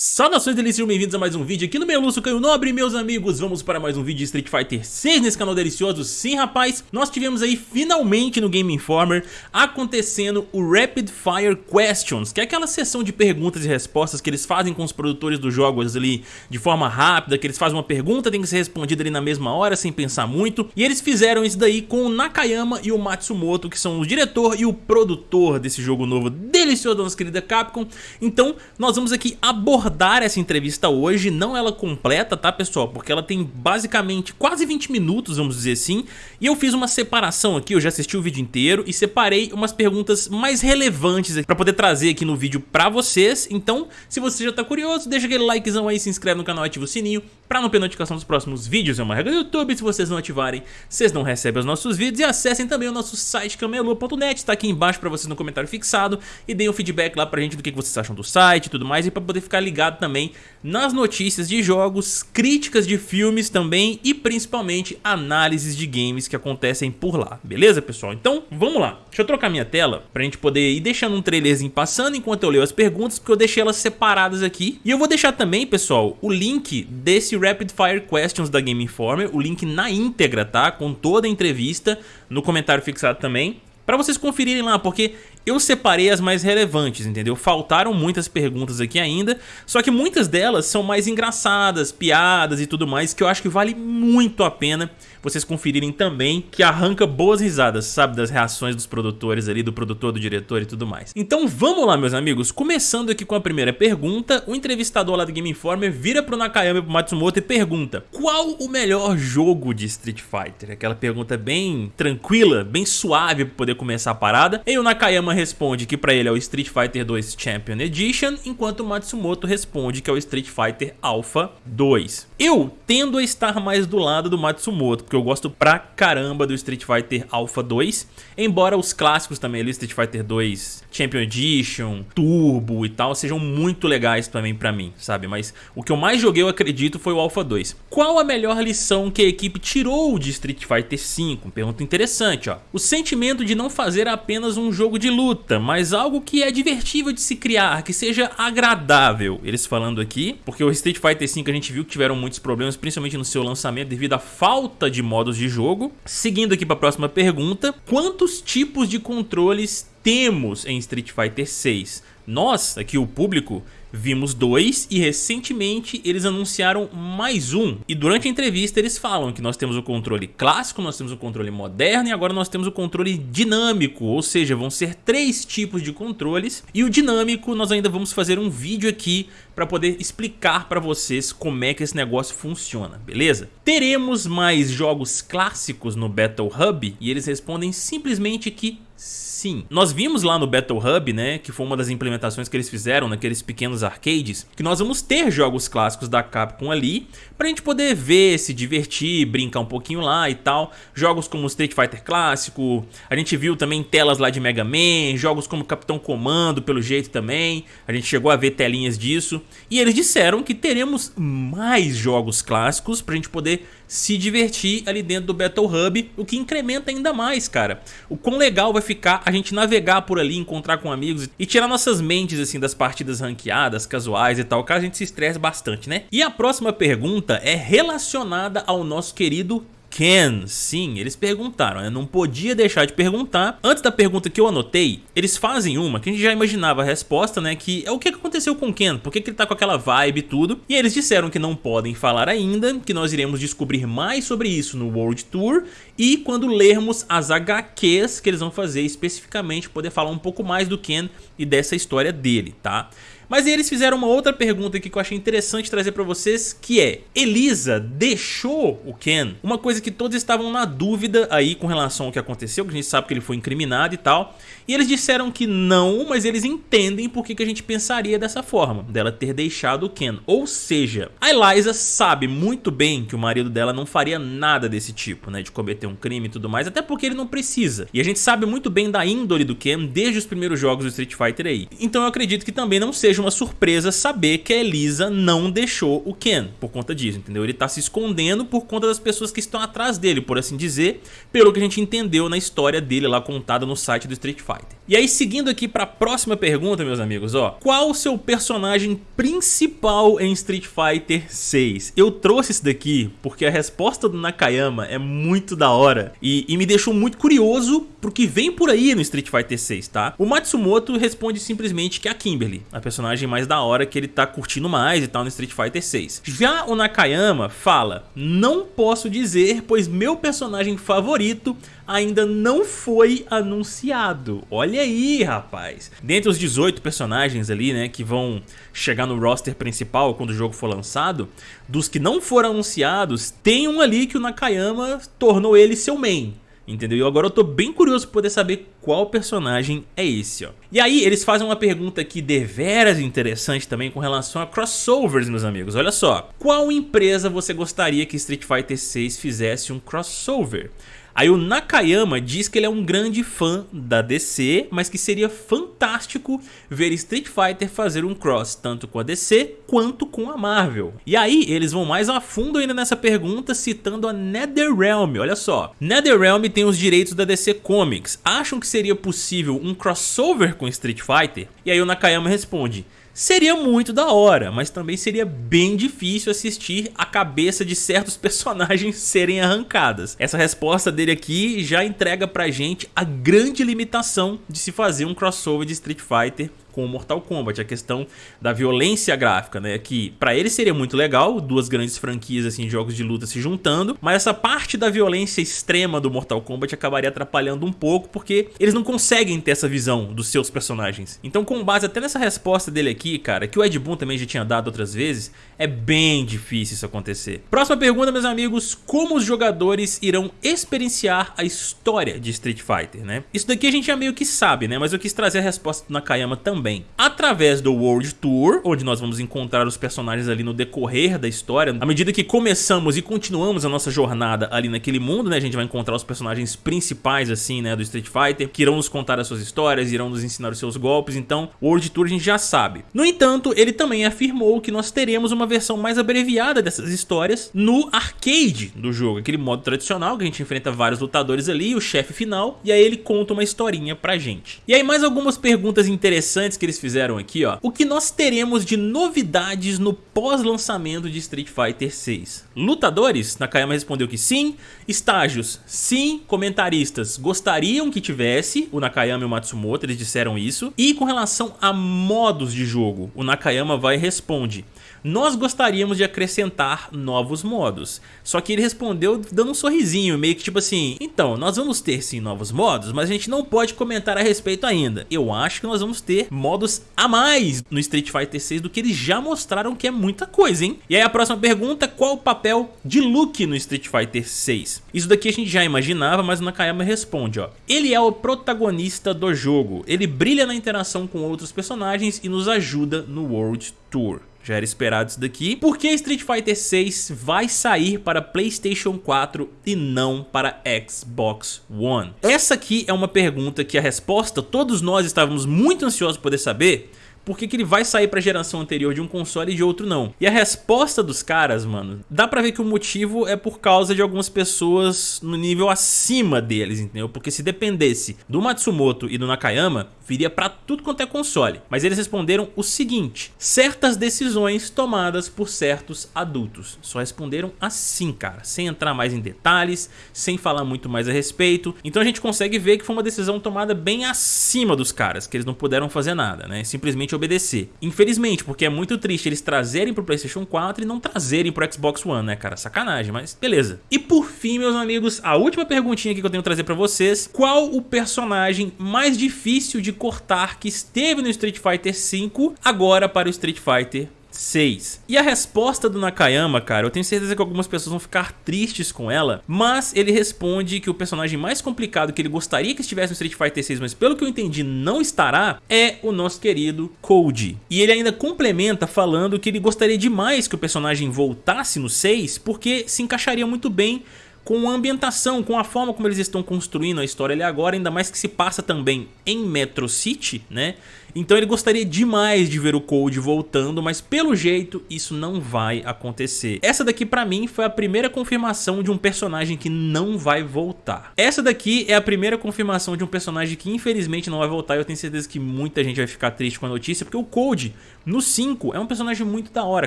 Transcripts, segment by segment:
Saudações delícias, bem-vindos a mais um vídeo aqui no Meluço Caio Nobre, meus amigos Vamos para mais um vídeo de Street Fighter 6 nesse canal delicioso. Sim, rapaz, nós tivemos aí finalmente no Game Informer acontecendo o Rapid Fire Questions Que é aquela sessão de perguntas e respostas que eles fazem com os produtores dos jogos ali de forma rápida Que eles fazem uma pergunta, tem que ser respondida ali na mesma hora, sem pensar muito. E eles fizeram isso daí com o Nakayama e o Matsumoto, que são o diretor e o produtor desse jogo novo delicioso da nossa querida Capcom. Então, nós vamos aqui abordar abordar essa entrevista hoje, não ela completa, tá pessoal? Porque ela tem basicamente quase 20 minutos, vamos dizer assim, e eu fiz uma separação aqui, eu já assisti o vídeo inteiro e separei umas perguntas mais relevantes para poder trazer aqui no vídeo pra vocês, então se você já tá curioso, deixa aquele likezão aí, se inscreve no canal, ativa o sininho para não perder notificação dos próximos vídeos, é uma regra do YouTube, se vocês não ativarem, vocês não recebem os nossos vídeos. E acessem também o nosso site camelu.net, tá aqui embaixo para vocês no comentário fixado. E deem um feedback lá pra gente do que vocês acham do site e tudo mais e pra poder ficar ligado ligado também nas notícias de jogos, críticas de filmes também e principalmente análises de games que acontecem por lá, beleza pessoal? Então vamos lá, deixa eu trocar minha tela pra gente poder ir deixando um trailerzinho passando enquanto eu leio as perguntas, porque eu deixei elas separadas aqui. E eu vou deixar também, pessoal, o link desse Rapid Fire Questions da Game Informer, o link na íntegra, tá? Com toda a entrevista no comentário fixado também para vocês conferirem lá, porque eu separei as mais relevantes, entendeu? Faltaram muitas perguntas aqui ainda, só que muitas delas são mais engraçadas, piadas e tudo mais, que eu acho que vale muito a pena vocês conferirem também, que arranca boas risadas, sabe? Das reações dos produtores ali, do produtor, do diretor e tudo mais. Então vamos lá, meus amigos. Começando aqui com a primeira pergunta, o entrevistador lá do Game Informer vira pro Nakayama e pro Matsumoto e pergunta Qual o melhor jogo de Street Fighter? Aquela pergunta bem tranquila, bem suave pra poder começar a parada. E o Nakayama responde que pra ele é o Street Fighter 2 Champion Edition, enquanto o Matsumoto responde que é o Street Fighter Alpha 2. Eu tendo a estar mais do lado do Matsumoto, porque eu gosto pra caramba do Street Fighter Alpha 2, embora os clássicos também ali, Street Fighter 2 Champion Edition, Turbo e tal, sejam muito legais também pra mim, sabe? Mas o que eu mais joguei, eu acredito, foi o Alpha 2. Qual a melhor lição que a equipe tirou de Street Fighter 5? Pergunta interessante, ó. O sentimento de não fazer apenas um jogo de luta, mas algo que é divertível de se criar, que seja agradável. Eles falando aqui, porque o Street Fighter 5 a gente viu que tiveram muitos problemas, principalmente no seu lançamento, devido à falta de modos de jogo. Seguindo aqui para a próxima pergunta, quantos tipos de controles temos em Street Fighter 6? Nós, aqui o público, Vimos dois e recentemente eles anunciaram mais um. E durante a entrevista eles falam que nós temos o controle clássico, nós temos o controle moderno e agora nós temos o controle dinâmico. Ou seja, vão ser três tipos de controles. E o dinâmico nós ainda vamos fazer um vídeo aqui para poder explicar para vocês como é que esse negócio funciona, beleza? Teremos mais jogos clássicos no Battle Hub e eles respondem simplesmente que sim. Nós vimos lá no Battle Hub, né, que foi uma das implementações que eles fizeram naqueles pequenos arcades, que nós vamos ter jogos clássicos da Capcom ali, pra gente poder ver, se divertir, brincar um pouquinho lá e tal. Jogos como Street Fighter clássico, a gente viu também telas lá de Mega Man, jogos como Capitão Comando, pelo jeito também, a gente chegou a ver telinhas disso. E eles disseram que teremos mais jogos clássicos pra gente poder se divertir ali dentro do Battle Hub, o que incrementa ainda mais, cara. O quão legal vai ficar a gente navegar por ali, encontrar com amigos e tirar nossas mentes assim das partidas ranqueadas, casuais e tal, caso a gente se estresse bastante, né? E a próxima pergunta é relacionada ao nosso querido Ken, sim, eles perguntaram, eu não podia deixar de perguntar. Antes da pergunta que eu anotei, eles fazem uma que a gente já imaginava a resposta, né, que é o que aconteceu com o Ken, por que, que ele tá com aquela vibe e tudo. E eles disseram que não podem falar ainda, que nós iremos descobrir mais sobre isso no World Tour e quando lermos as HQs que eles vão fazer especificamente, poder falar um pouco mais do Ken e dessa história dele, tá? Mas eles fizeram uma outra pergunta aqui que eu achei interessante trazer pra vocês, que é, Elisa deixou o Ken? Uma coisa que todos estavam na dúvida aí com relação ao que aconteceu, que a gente sabe que ele foi incriminado e tal, e eles disseram que não, mas eles entendem por que, que a gente pensaria dessa forma, dela ter deixado o Ken. Ou seja, a Eliza sabe muito bem que o marido dela não faria nada desse tipo, né, de cometer um crime e tudo mais, até porque ele não precisa. E a gente sabe muito bem da índole do Ken desde os primeiros jogos do Street Fighter aí. Então eu acredito que também não seja seja uma surpresa saber que a Elisa não deixou o Ken por conta disso, entendeu? Ele tá se escondendo por conta das pessoas que estão atrás dele, por assim dizer, pelo que a gente entendeu na história dele lá contada no site do Street Fighter. E aí seguindo aqui para a próxima pergunta, meus amigos, ó, qual o seu personagem principal em Street Fighter 6? Eu trouxe isso daqui porque a resposta do Nakayama é muito da hora e, e me deixou muito curioso pro que vem por aí no Street Fighter 6, tá? O Matsumoto responde simplesmente que é a Kimberly, a personagem mais da hora que ele tá curtindo mais e tal no Street Fighter 6. Já o Nakayama fala, não posso dizer, pois meu personagem favorito ainda não foi anunciado. Olha aí, rapaz. Dentre os 18 personagens ali, né, que vão chegar no roster principal quando o jogo for lançado, dos que não foram anunciados, tem um ali que o Nakayama tornou ele seu main. Entendeu? E agora eu tô bem curioso pra poder saber qual personagem é esse, ó. E aí eles fazem uma pergunta aqui deveras interessante também com relação a crossovers, meus amigos. Olha só, qual empresa você gostaria que Street Fighter 6 fizesse um crossover? Aí o Nakayama diz que ele é um grande fã da DC, mas que seria fantástico ver Street Fighter fazer um cross tanto com a DC quanto com a Marvel. E aí eles vão mais a fundo ainda nessa pergunta citando a NetherRealm, olha só. NetherRealm tem os direitos da DC Comics, acham que seria possível um crossover com Street Fighter? E aí o Nakayama responde, Seria muito da hora, mas também seria bem difícil assistir a cabeça de certos personagens serem arrancadas. Essa resposta dele aqui já entrega pra gente a grande limitação de se fazer um crossover de Street Fighter com o Mortal Kombat, a questão da violência gráfica, né, que para ele seria muito legal, duas grandes franquias assim jogos de luta se juntando, mas essa parte da violência extrema do Mortal Kombat acabaria atrapalhando um pouco, porque eles não conseguem ter essa visão dos seus personagens. Então com base até nessa resposta dele aqui, cara, que o Ed Boon também já tinha dado outras vezes, é bem difícil isso acontecer. Próxima pergunta, meus amigos, como os jogadores irão experienciar a história de Street Fighter, né? Isso daqui a gente já meio que sabe, né, mas eu quis trazer a resposta do Nakayama também também através do World Tour, onde nós vamos encontrar os personagens ali no decorrer da história. À medida que começamos e continuamos a nossa jornada ali naquele mundo, né, a gente vai encontrar os personagens principais assim, né, do Street Fighter, que irão nos contar as suas histórias, irão nos ensinar os seus golpes, então o World Tour a gente já sabe. No entanto, ele também afirmou que nós teremos uma versão mais abreviada dessas histórias no arcade do jogo, aquele modo tradicional que a gente enfrenta vários lutadores ali, o chefe final, e aí ele conta uma historinha pra gente. E aí mais algumas perguntas interessantes que eles fizeram aqui, ó. O que nós teremos de novidades no pós-lançamento de Street Fighter 6? Lutadores? Nakayama respondeu que sim. Estágios? Sim. Comentaristas gostariam que tivesse. O Nakayama e o Matsumoto, eles disseram isso. E com relação a modos de jogo, o Nakayama vai e responde nós gostaríamos de acrescentar novos modos. Só que ele respondeu dando um sorrisinho, meio que tipo assim, então, nós vamos ter sim novos modos, mas a gente não pode comentar a respeito ainda. Eu acho que nós vamos ter modos a mais no Street Fighter 6 do que eles já mostraram que é muita coisa, hein? E aí a próxima pergunta, qual o papel de Luke no Street Fighter 6? Isso daqui a gente já imaginava, mas o Nakayama responde, ó. Ele é o protagonista do jogo, ele brilha na interação com outros personagens e nos ajuda no World Tour. Já era esperado isso daqui. Por que Street Fighter 6 vai sair para Playstation 4 e não para Xbox One? Essa aqui é uma pergunta que a resposta todos nós estávamos muito ansiosos por poder saber por que, que ele vai sair pra geração anterior de um console e de outro não. E a resposta dos caras, mano, dá pra ver que o motivo é por causa de algumas pessoas no nível acima deles, entendeu? Porque se dependesse do Matsumoto e do Nakayama, viria pra tudo quanto é console. Mas eles responderam o seguinte, certas decisões tomadas por certos adultos. Só responderam assim, cara, sem entrar mais em detalhes, sem falar muito mais a respeito. Então a gente consegue ver que foi uma decisão tomada bem acima dos caras, que eles não puderam fazer nada, né? Simplesmente obedecer. Infelizmente, porque é muito triste eles trazerem pro Playstation 4 e não trazerem pro Xbox One, né, cara? Sacanagem, mas beleza. E por fim, meus amigos, a última perguntinha que eu tenho que trazer pra vocês. Qual o personagem mais difícil de cortar que esteve no Street Fighter V agora para o Street Fighter 6. E a resposta do Nakayama, cara, eu tenho certeza que algumas pessoas vão ficar tristes com ela, mas ele responde que o personagem mais complicado que ele gostaria que estivesse no Street Fighter 6, mas pelo que eu entendi não estará, é o nosso querido Code. E ele ainda complementa falando que ele gostaria demais que o personagem voltasse no 6, porque se encaixaria muito bem com a ambientação, com a forma como eles estão construindo a história ali agora, ainda mais que se passa também em Metro City, né? Então ele gostaria demais de ver o Cold voltando, mas pelo jeito isso não vai acontecer. Essa daqui pra mim foi a primeira confirmação de um personagem que não vai voltar. Essa daqui é a primeira confirmação de um personagem que infelizmente não vai voltar e eu tenho certeza que muita gente vai ficar triste com a notícia, porque o Cold no 5 é um personagem muito da hora,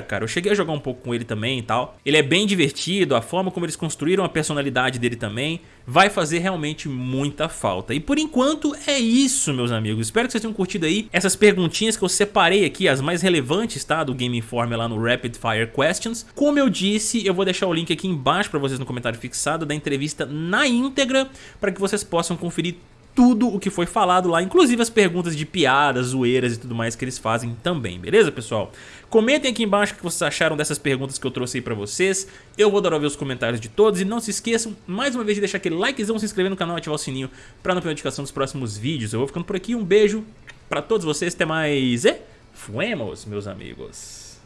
cara. Eu cheguei a jogar um pouco com ele também e tal. Ele é bem divertido, a forma como eles construíram a personalidade dele também vai fazer realmente muita falta. E por enquanto é isso, meus amigos. Espero que vocês tenham curtido aí essas perguntinhas que eu separei aqui, as mais relevantes, tá? Do Game Informer lá no Rapid Fire Questions. Como eu disse, eu vou deixar o link aqui embaixo para vocês no comentário fixado da entrevista na íntegra, para que vocês possam conferir tudo o que foi falado lá, inclusive as perguntas de piadas, zoeiras e tudo mais que eles fazem também, beleza pessoal? Comentem aqui embaixo o que vocês acharam dessas perguntas que eu trouxe aí pra vocês, eu vou adorar ver os comentários de todos e não se esqueçam, mais uma vez, de deixar aquele likezão, se inscrever no canal e ativar o sininho pra não perder notificação dos próximos vídeos. Eu vou ficando por aqui, um beijo pra todos vocês, até mais e fuemos, meus amigos!